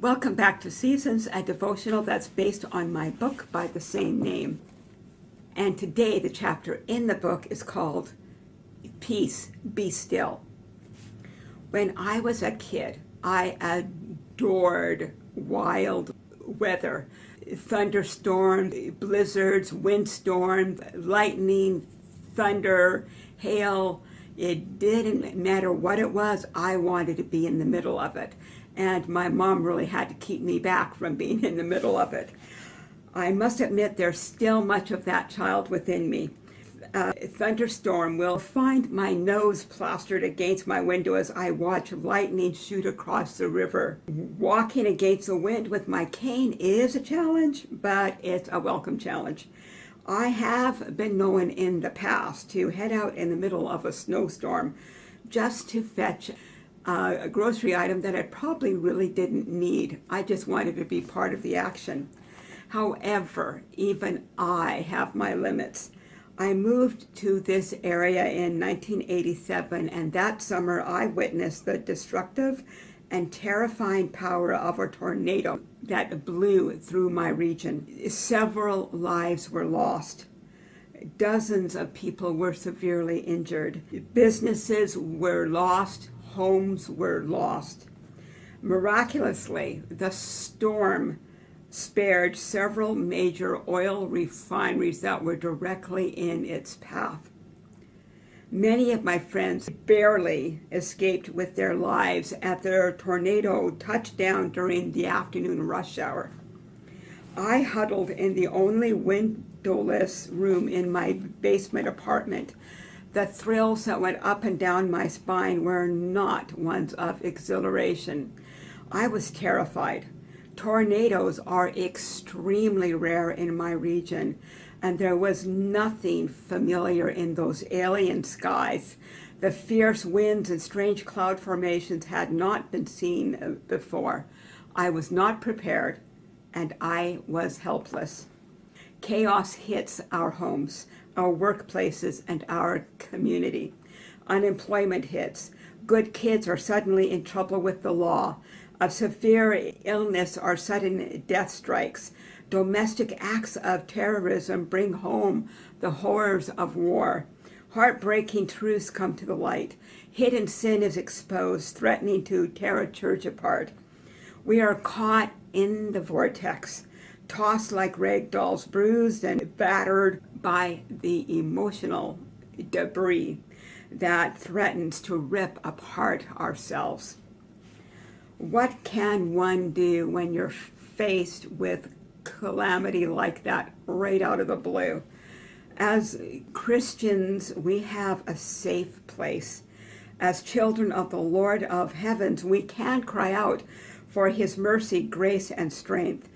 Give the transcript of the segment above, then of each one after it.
Welcome back to Seasons, a devotional that's based on my book by the same name. And today, the chapter in the book is called Peace, Be Still. When I was a kid, I adored wild weather thunderstorms, blizzards, windstorms, lightning, thunder, hail. It didn't matter what it was, I wanted to be in the middle of it. And my mom really had to keep me back from being in the middle of it. I must admit there's still much of that child within me uh, thunderstorm will find my nose plastered against my window as I watch lightning shoot across the river. Walking against the wind with my cane is a challenge, but it's a welcome challenge. I have been known in the past to head out in the middle of a snowstorm just to fetch uh, a grocery item that I probably really didn't need. I just wanted to be part of the action. However, even I have my limits. I moved to this area in 1987, and that summer I witnessed the destructive and terrifying power of a tornado that blew through my region. Several lives were lost. Dozens of people were severely injured. Businesses were lost. Homes were lost. Miraculously, the storm spared several major oil refineries that were directly in its path. Many of my friends barely escaped with their lives at their tornado touchdown during the afternoon rush hour. I huddled in the only windowless room in my basement apartment. The thrills that went up and down my spine were not ones of exhilaration. I was terrified. Tornadoes are extremely rare in my region, and there was nothing familiar in those alien skies. The fierce winds and strange cloud formations had not been seen before. I was not prepared, and I was helpless. Chaos hits our homes, our workplaces, and our community. Unemployment hits. Good kids are suddenly in trouble with the law of severe illness or sudden death strikes. Domestic acts of terrorism bring home the horrors of war. Heartbreaking truths come to the light. Hidden sin is exposed, threatening to tear a church apart. We are caught in the vortex, tossed like rag dolls, bruised and battered by the emotional debris that threatens to rip apart ourselves. What can one do when you're faced with calamity like that right out of the blue? As Christians, we have a safe place. As children of the Lord of heavens, we can cry out for his mercy, grace, and strength.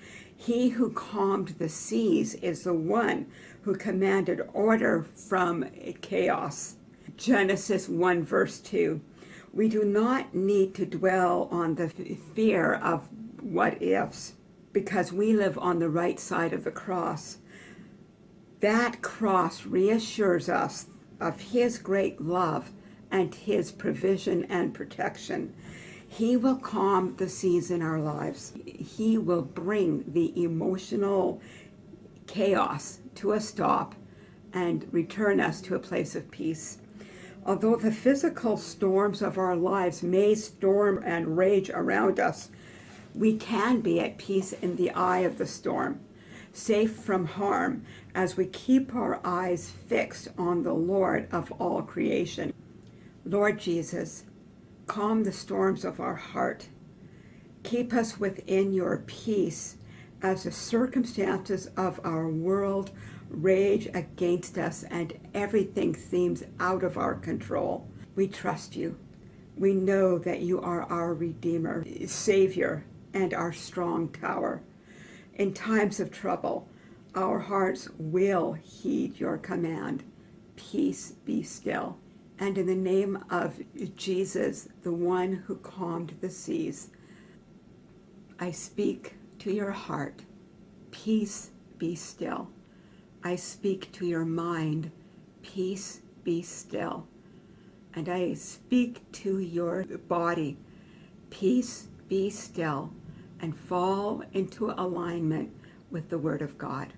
He who calmed the seas is the one who commanded order from chaos. Genesis 1 verse 2. We do not need to dwell on the fear of what ifs because we live on the right side of the cross. That cross reassures us of his great love and his provision and protection. He will calm the seas in our lives. He will bring the emotional chaos to a stop and return us to a place of peace. Although the physical storms of our lives may storm and rage around us, we can be at peace in the eye of the storm, safe from harm as we keep our eyes fixed on the Lord of all creation. Lord Jesus, calm the storms of our heart. Keep us within your peace as the circumstances of our world rage against us and everything seems out of our control. We trust you. We know that you are our Redeemer, Savior, and our strong tower. In times of trouble, our hearts will heed your command. Peace be still. And in the name of Jesus, the one who calmed the seas, I speak to your heart. Peace be still. I speak to your mind, peace be still. And I speak to your body, peace be still. and fall into alignment with the Word of God.